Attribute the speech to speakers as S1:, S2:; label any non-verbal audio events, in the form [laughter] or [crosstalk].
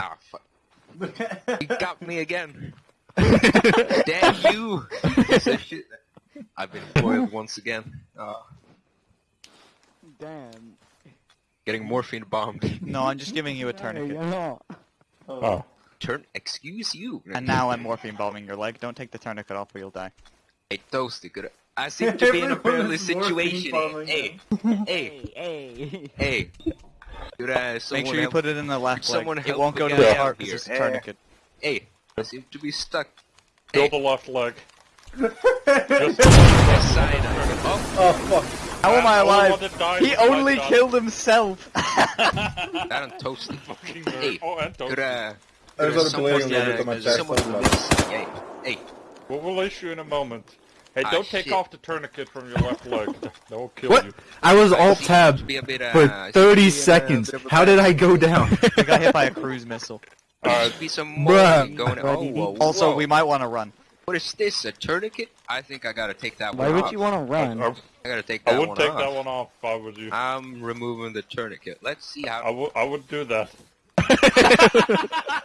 S1: Ah, fuck. You got me again. [laughs] Damn you! Piece shit. I've been foiled once again. Ah,
S2: Damn.
S1: getting morphine bombed.
S3: No, I'm just giving you a tourniquet.
S2: you're not.
S4: Oh.
S1: Turn. Excuse you.
S3: And now I'm morphine bombing your leg. Don't take the tourniquet off or you'll die.
S1: Hey, Toasty, good. I seem to be in a perilous situation. Hey, hey,
S2: Hey, hey.
S1: hey. Could uh,
S3: Make sure you
S1: help-
S3: put it in the left leg. It won't go to the heart because
S1: here.
S3: it's a
S1: Eh.
S3: tourniquet.
S1: Hey, I seem to be stuck.
S4: Kill
S1: Hey.
S4: the left leg. [laughs]
S1: Left side. Oh,
S5: Oh fuck.
S3: How am I
S4: I'm the only
S3: alive?
S4: one that died
S3: He only
S4: gun.
S3: killed himself. [laughs]
S1: that on Toasty.
S4: Fucking
S1: Hey.
S4: Oh, and
S1: Could
S4: Toasty.
S1: uh,
S5: There's
S1: could, uh,
S5: a
S1: someone,
S5: bleeding a little
S3: yeah,
S5: bit on my chest. that's
S1: who
S5: left.
S1: lives- Hey, hey.
S4: Well, we'll issue in a moment. Hey,
S1: Ah,
S4: don't take
S1: shit.
S4: off the tourniquet from your left leg. [laughs] That will kill
S6: What?
S4: you.
S6: I was alt
S1: seem
S6: tab
S1: to be a bit, uh,
S6: for 30
S1: be a
S6: seconds.
S1: a
S6: How did I go down? [laughs]
S3: I got hit by a cruise missile.
S1: There
S4: Alright.
S1: be some
S6: Bruh.
S1: going. Oh, whoa,
S3: Also,
S1: whoa.
S3: we might want to run.
S1: What is this? A tourniquet? I think I gotta take that one off.
S2: Why
S1: one
S2: would
S1: off.
S2: you want to run?
S4: I,
S1: I gotta take that one. off.
S4: I would
S1: one
S4: take
S1: off.
S4: that one off if I was you.
S1: I'm removing the tourniquet. Let's see how.
S4: I would I would do that. [laughs]